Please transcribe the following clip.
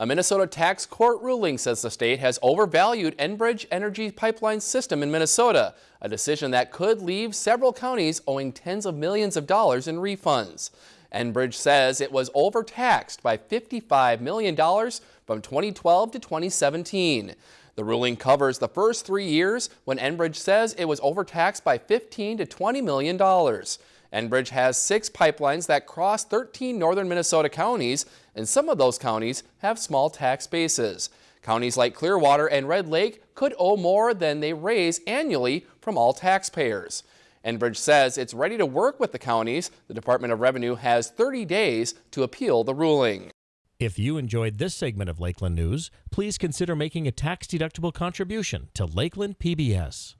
A Minnesota tax court ruling says the state has overvalued Enbridge Energy Pipeline System in Minnesota, a decision that could leave several counties owing tens of millions of dollars in refunds. Enbridge says it was overtaxed by $55 million from 2012 to 2017. The ruling covers the first three years when Enbridge says it was overtaxed by 15 to 20 million dollars. Enbridge has six pipelines that cross 13 northern Minnesota counties, and some of those counties have small tax bases. Counties like Clearwater and Red Lake could owe more than they raise annually from all taxpayers. Enbridge says it's ready to work with the counties. The Department of Revenue has 30 days to appeal the ruling. If you enjoyed this segment of Lakeland News, please consider making a tax-deductible contribution to Lakeland PBS.